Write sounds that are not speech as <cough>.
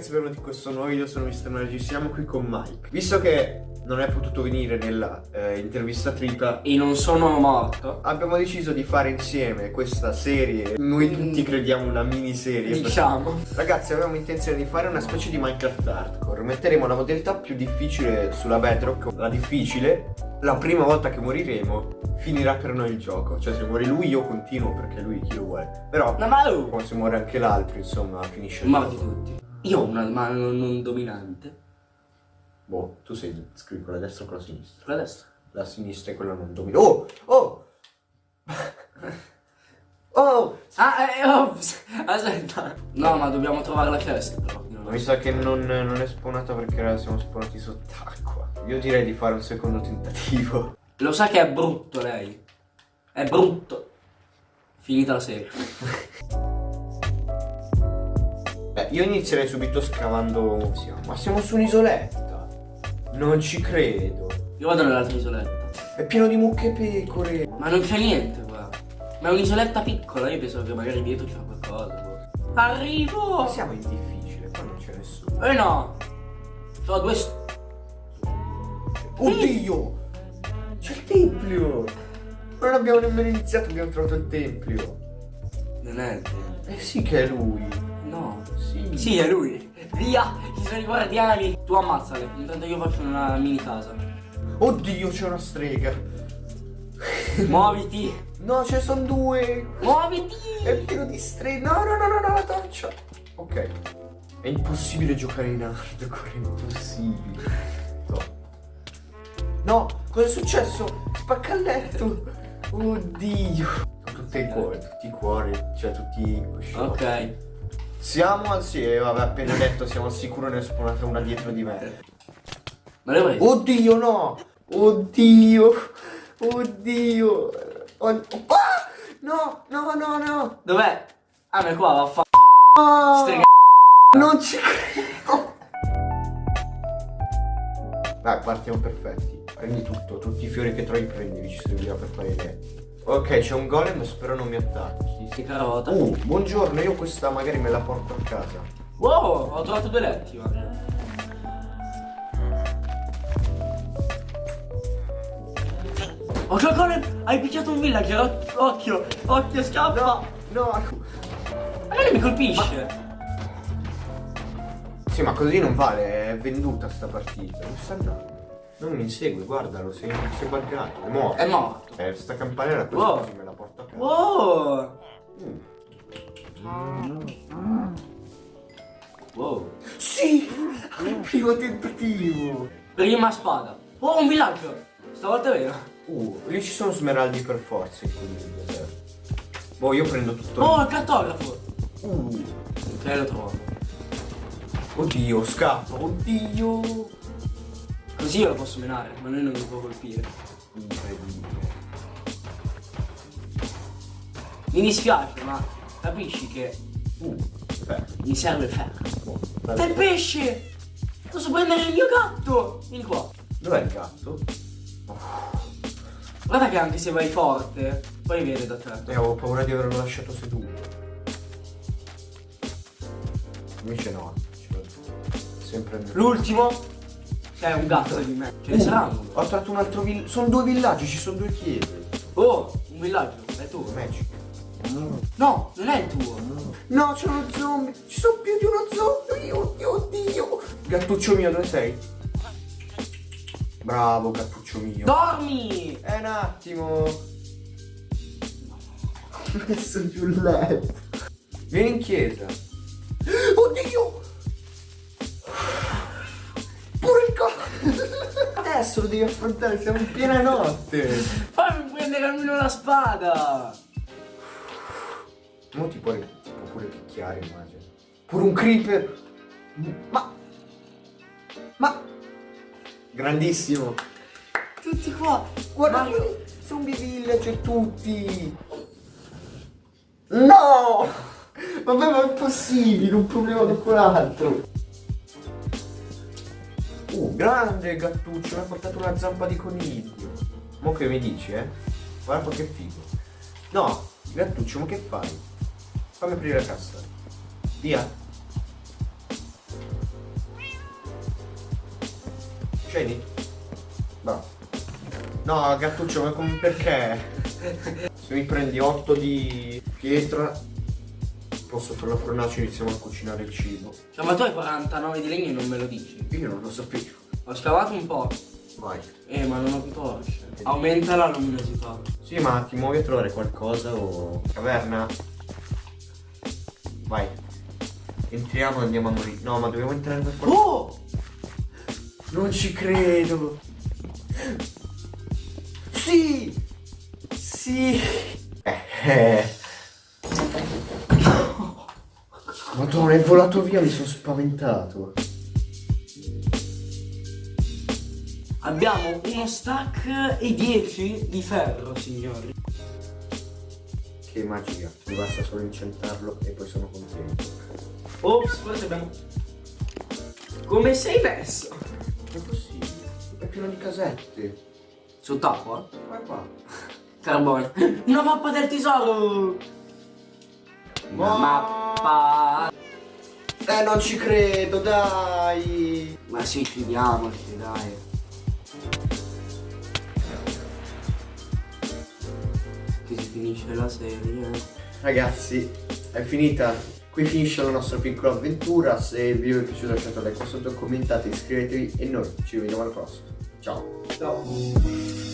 ragazzi, benvenuti in questo nuovo video, sono Mr. Energy, siamo qui con Mike. Visto che non è potuto venire nella eh, intervista tripla E non sono morto. Abbiamo deciso di fare insieme questa serie. Noi tutti crediamo una miniserie. Diciamo. Ragazzi avevamo intenzione di fare una specie di Minecraft Hardcore. Metteremo la modalità più difficile sulla Bedrock La difficile, la prima volta che moriremo finirà per noi il gioco. Cioè se muore lui io continuo perché lui chi lo vuole. Però No ma se muore anche l'altro insomma finisce il morti gioco. tutti Io ho una mano non dominante. Boh, tu sei scrivi con la destra o con la sinistra? Quella destra. La sinistra è quella non dominante Oh! Oh! <laughs> oh! Ah, eh, ops <laughs> Aspetta. No ma dobbiamo trovare la chest però. Mi sa che non, non è spawnata perché siamo spawnati sott'acqua. Io direi di fare un secondo tentativo. Lo sa che è brutto lei? È brutto. Finita la serie <laughs> io inizierei subito scavando siamo. Ma siamo su un'isoletta. Non ci credo. Io vado nell'altra isoletta. È pieno di mucche e pecore. Ma non c'è niente qua. Ma è un'isoletta piccola Io penso che magari dietro c'è qualcosa boh. Arrivo! Ma siamo in difficile, qua non c'è nessuno. Eh no. C'ho due st- Oddio! C'è il tempio! Non abbiamo nemmeno iniziato, abbiamo trovato il tempio. Non è il tempo Eh sì che è lui Sì è lui. Via, ci sono i guardiani. Tu ammazzale, intanto io faccio una mini casa. Oddio c'è una strega Muoviti, No ce ne sono due muoviti. È pieno di streghe No no no no no la torcia Ok È impossibile giocare in hardcore È impossibile No No Cosa è successo? Spacca il letto Oddio tutti i cuori Tutti i cuori Cioè tutti i Ok. Siamo al sì, eh, vabbè, appena detto, siamo al sicuro ne è spawnata una dietro di me. Ma le preso? Oddio, no! Oddio! Oddio! Oh, ah! No, no, no, no! Dov'è? Ah, ma è qua, vaffa. Ah! Strega. Non ci credo! Dai, partiamo perfetti. Prendi tutto, tutti i fiori che trovi prendi, ci serviva per fare idee. Ok, c'è un golem, spero non mi attacchi. Si carota. Uh, buongiorno, io questa magari me la porto a casa. Wow, ho trovato due letti, guarda. Occhio, Colin, hai picchiato un villager, oc- occhio, occhio, scappa. No, no. Ma non mi colpisce. Sì, ma così non vale, è venduta sta partita. Dove sta andando? Non mi insegue, guardalo, sei, sei buggato, è morto. È morto. Eh, sta campanella così, Wow. così me la porto a casa. Wow. Mm. Wow. Sì! Al primo tentativo! Prima spada. Oh, un villaggio. Stavolta è vero. Uh, lì ci sono smeraldi per forza deserto. Boh, io prendo tutto. Oh, il cartografo. Uh, Ok, lo trovo. oddio, scappa, oddio! Così io lo posso menare, ma lui non mi può colpire. Incredibile. Mi dispiace, ma capisci che Uh, ferro. mi serve il ferro. Il dai. pesce! Posso prendere il mio gatto! Vieni qua. Dov'è il gatto? Guarda che anche se vai forte, poi viene da te. Eh, avevo paura di averlo lasciato seduto. Invece no, sempre. L'ultimo c'è un gatto di me. Ce ne Uh, saranno. Ho trovato un altro villaggio. Sono due villaggi, ci sono due chiese. Oh, un villaggio, è tuo. Magic. No, non è il tuo. No, c'è uno zombie. Ci sono più di uno zombie. Oddio, oddio. Gattuccio mio, dove sei? Bravo, gattuccio mio. Dormi! È un attimo. <laughs> Ho messo giù il letto. Vieni in chiesa. <gasps> Oddio. Adesso lo devi affrontare, siamo in piena notte. Fammi prendere almeno la spada! Mo ti può, ti può pure picchiare, immagino. Pure un creeper. Ma... Ma... Grandissimo. Tutti qua! Guarda, Ma- zombie villager tutti. No! Vabbè, ma è impossibile, un problema dopo l'altro. Grande gattuccio, mi ha portato una zampa di coniglio. Mo che mi dici, eh? Guarda che figo. No, gattuccio, ma che fai? Fammi aprire la cassa. Via. Sceni? Va. No, Gattuccio, ma come perché? <laughs> Se mi prendi 8 di pietra, posso fare la fornace e iniziamo a cucinare il cibo. Cioè, ma tu hai 49 di legno e non me lo dici. Io non lo sapevo. Ho scavato un po'. Vai. Eh, ma non ho più torce. Aumenta la luminosità. Sì, ma ti muovi a trovare qualcosa o... Caverna? Vai. Entriamo e andiamo a morire. No, ma dobbiamo entrare per forza. Oh! Non ci credo. Sì! Sì! Eh. Madonna, è volato via, mi sono spaventato. Abbiamo uno stack e 10 di ferro, signori. Che magia. Mi basta solo incentarlo e poi sono contento. Ops, forse abbiamo... Come sei messo? È possibile. È pieno di casette. Sott'acqua? Qua qua. Carbone. Una mappa del tesoro! Una Oh. mappa... Eh, non ci credo, dai. Ma sì, chiudiamoci, dai. Che si finisce la serie. Ragazzi, è finita. Qui finisce la nostra piccola avventura. Se il video vi è piaciuto lasciate un like qua sotto, commentate, iscrivetevi e noi ci vediamo alla prossima. Ciao. Ciao.